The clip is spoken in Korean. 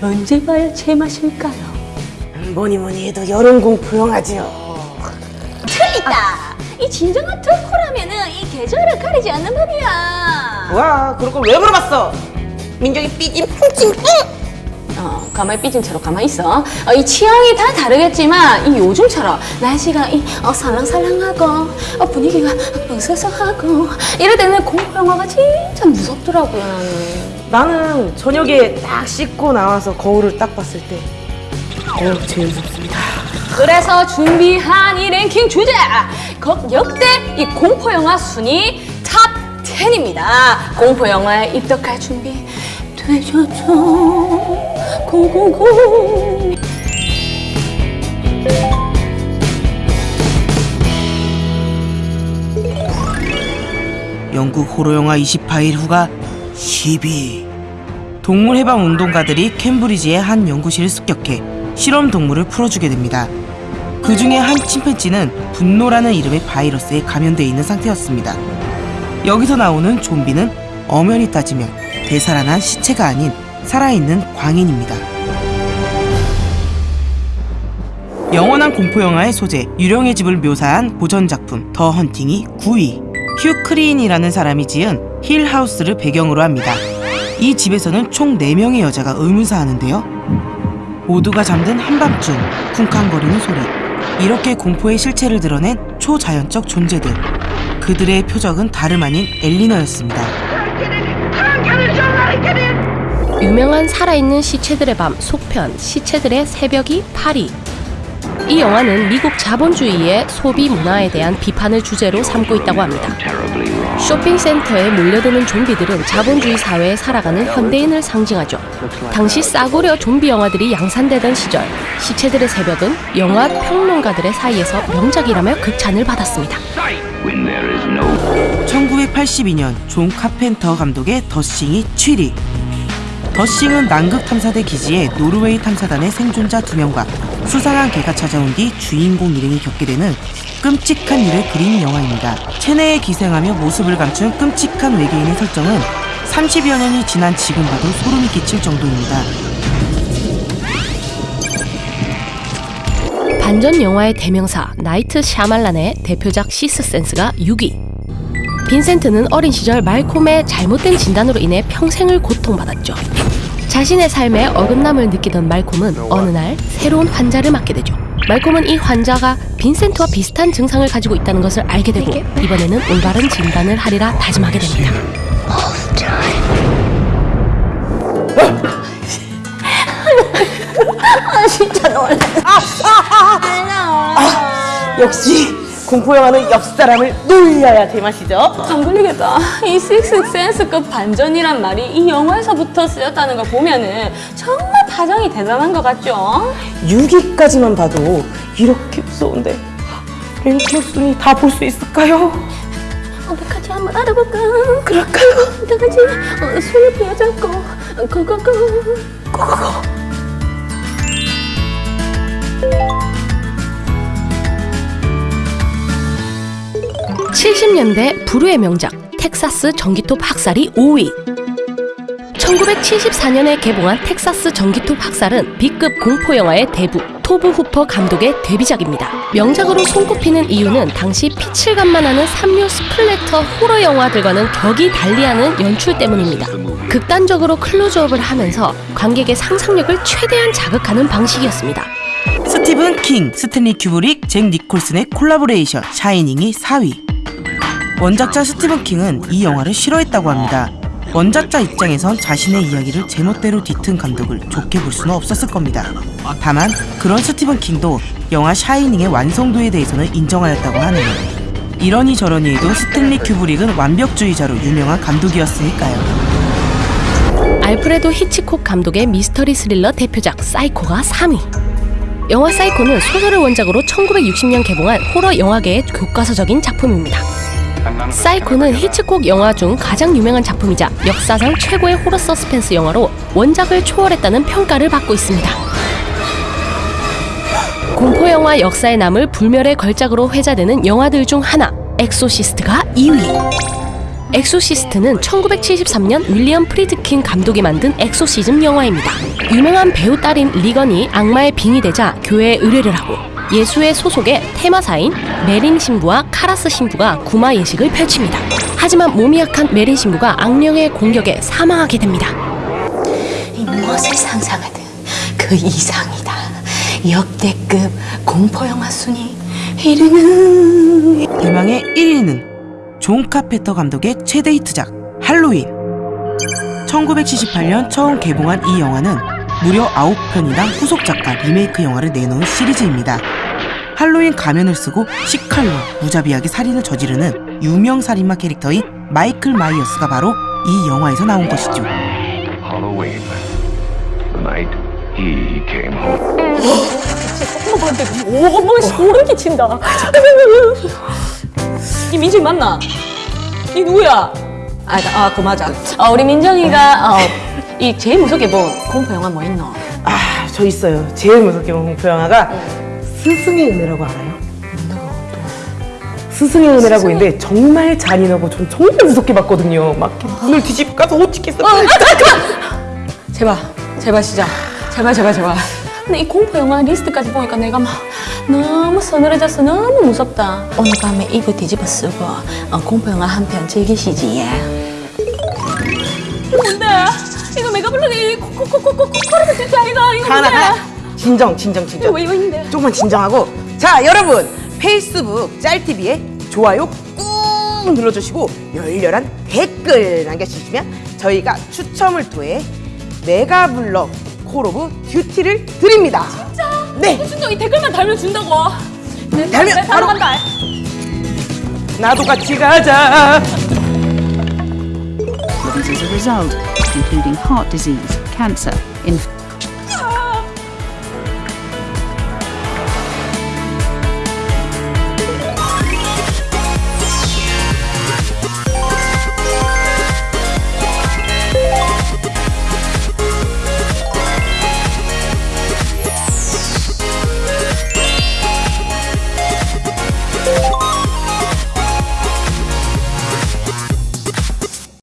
언제 봐야 제맛일까요? 뭐니 뭐니 해도 여름 공포 영화지요. 틀리다. 이 진정한 덕후라면은 이 계절을 가리지 않는 법이야. 와, 그런 걸 왜 물어봤어? 민정이 삐짐 punk짐 어, 가만히 삐진 채로 가만히 있어. 어, 이 취향이 다 다르겠지만 이 요즘처럼 날씨가 이 어, 살랑살랑하고 어, 분위기가 으스스하고 이럴 때는 공포 영화가 진짜 무섭더라고요. 나는. 저녁에 딱 씻고 나와서 거울을 딱 봤을 때 어, 제일 무섭습니다. 그래서 준비한 이 랭킹 주제 거- 역대 이 공포 영화 순위 탑 10입니다. 공포 영화에 입덕할 준비 되셨죠? go go go. 영국 호러 영화 28일 후가 10위. 동물 해방 운동가들이 캠브리지의 한 연구실을 습격해 실험 동물을 풀어주게 됩니다. 그 중에 한 침팬지는 분노라는 이름의 바이러스에 감염되어 있는 상태였습니다. 여기서 나오는 좀비는 엄연히 따지면 되살아난 시체가 아닌 살아있는 광인입니다. 영원한 공포 영화의 소재, 유령의 집을 묘사한 고전작품 더 헌팅이 9위. 휴 크리인이라는 사람이 지은 힐하우스를 배경으로 합니다. 이 집에서는 총 4명의 여자가 의문사하는데요. 모두가 잠든 한밤중 쿵쾅거리는 소리. 이렇게 공포의 실체를 드러낸 초자연적 존재들. 그들의 표적은 다름 아닌 엘리너였습니다. 유명한 살아있는 시체들의 밤 속편 시체들의 새벽이 파리 이 영화는 미국 자본주의의 소비 문화에 대한 비판을 주제로 삼고 있다고 합니다. 쇼핑센터에 몰려드는 좀비들은 자본주의 사회에 살아가는 현대인을 상징하죠. 당시 싸구려 좀비 영화들이 양산되던 시절 시체들의 새벽은 영화 평론가들의 사이에서 명작이라며 극찬을 받았습니다. 1982년 존 카펜터 감독의 더싱이 7위. 더싱은 남극 탐사대 기지에 노르웨이 탐사단의 생존자 2명과 수상한 개가 찾아온 뒤 주인공 일행이 겪게 되는 끔찍한 일을 그린 영화입니다. 체내에 기생하며 모습을 감춘 끔찍한 외계인의 설정은 30여 년이 지난 지금 봐도 소름이 끼칠 정도입니다. 반전 영화의 대명사 나이트 샤말란의 대표작 시스센스가 6위. 빈센트는 어린 시절 말콤의 잘못된 진단으로 인해 평생을 고통받았죠. 자신의 삶에 어긋남을 느끼던 말콤은 어느 날 새로운 환자를 맡게 되죠. 말콤은 이 환자가 빈센트와 비슷한 증상을 가지고 있다는 것을 알게 되고 이번에는 올바른 진단을 하리라 다짐하게 됩니다. 진짜 놀래. 역시 공포 영화는 옆 사람을 놀려야 제맛이죠. 안 걸리겠다. 이 식스 센스급 반전이란 말이 이 영화에서부터 쓰였다는 걸 보면은 정말 파장이 대단한 것 같죠? 6위까지만 봐도 이렇게 무서운데 랭킹 순위 다 볼 수 있을까요? 어떡하지 한번 알아볼까? 그럴까요? 어떡하지? 어, 손을 부여잡고 고고고 고고고 70년대 불후의 명작 텍사스 전기톱 학살이 5위 1974년에 개봉한 텍사스 전기톱 학살은 B급 공포 영화의 대부 토브 후퍼 감독의 데뷔작입니다. 명작으로 손꼽히는 이유는 당시 피칠갑만 하는 삼류 splatter 호러 영화들과는 격이 달리하는 연출 때문입니다. 극단적으로 클로즈업을 하면서 관객의 상상력을 최대한 자극하는 방식이었습니다. 스티븐 킹, 스탠리 큐브릭, 잭 니콜슨의 콜라보레이션 샤이닝이 4위. 원작자 스티븐 킹은 이 영화를 싫어했다고 합니다. 원작자 입장에선 자신의 이야기를 제멋대로 뒤튼 감독을 좋게 볼 수는 없었을 겁니다. 다만 그런 스티븐 킹도 영화 샤이닝의 완성도에 대해서는 인정하였다고 하네요. 이러니 저러니 해도 스탠리 큐브릭은 완벽주의자로 유명한 감독이었으니까요. 알프레도 히치콕 감독의 미스터리 스릴러 대표작 사이코가 3위. 영화 사이코는 소설을 원작으로 1960년 개봉한 호러 영화계의 교과서적인 작품입니다. 사이코는 히치콕 영화 중 가장 유명한 작품이자 역사상 최고의 호러 서스펜스 영화로 원작을 초월했다는 평가를 받고 있습니다. 공포 영화 역사에 남을 불멸의 걸작으로 회자되는 영화들 중 하나, 엑소시스트가 2위. 엑소시스트는 1973년 윌리엄 프리드킨 감독이 만든 엑소시즘 영화입니다. 유명한 배우 딸인 리건이 악마에 빙의되자 교회에 의뢰를 하고 예수회 소속의 퇴마사인 메린 신부와 카라스 신부가 구마 예식을 펼칩니다. 하지만 몸이 약한 메린 신부가 악령의 공격에 사망하게 됩니다. 이 무엇을 상상하든 그 이상이다. 역대급 공포영화 순위 1위는 대망의 1위는 존 카펜터 감독의 최대 히트작 할로윈 1978년 처음 개봉한 이 영화는 무려 9편이나 후속작과 리메이크 영화를 내놓은 시리즈입니다. 할로윈 가면을 쓰고 식칼로 무자비하게 살인을 저지르는 유명 살인마 캐릭터인 마이클 마이어스가 바로 이 영화에서 나온 것이죠. Halloween. The night he came home. 오, 뭐 소름 끼친다. 이 민정이 맞나? 이 누구야? 아, 아, 그 맞아. 어, 우리 민정이가 어, 이 제일 무섭게 본 공포 영화 뭐 있노? 아, 저 있어요. 제일 무섭게 본 공포 영화가 스승의 은혜라고 알아요? 스승의 은혜라고 있는데 정말 잔인하고 전 정말 무섭게 봤거든요. 막 문을 뒤집고 가서 못 찍겠어. 제발, 제발 진짜, 제발 제발 제발. 근데 이 공포 영화 리스트까지 보니까 내가 막 너무 서늘해져서 너무 무섭다. 오늘 밤에 이불 뒤집어 쓰고 어, 공포 영화 한 편 즐기시지. 예. 이거 뭔데? 이거 메가 블록이 코코코코코 코르드 진짜 이거 이거 뭔데? 진정, 진정, 진정. 왜 있는데? 조금만 진정하고. 자, 여러분. 페이스북 짤TV에 좋아요 꾹 눌러주시고 열렬한 댓글 남겨주시면 저희가 추첨을 통해 메가블럭 콜 오브 듀티를 드립니다. 진짜? 네. 진짜 이 댓글만 달면 준다고. 내 달면 내 바로 바로- 간다. 나도 같이 가자. as a result, including heart disease, cancer, inf-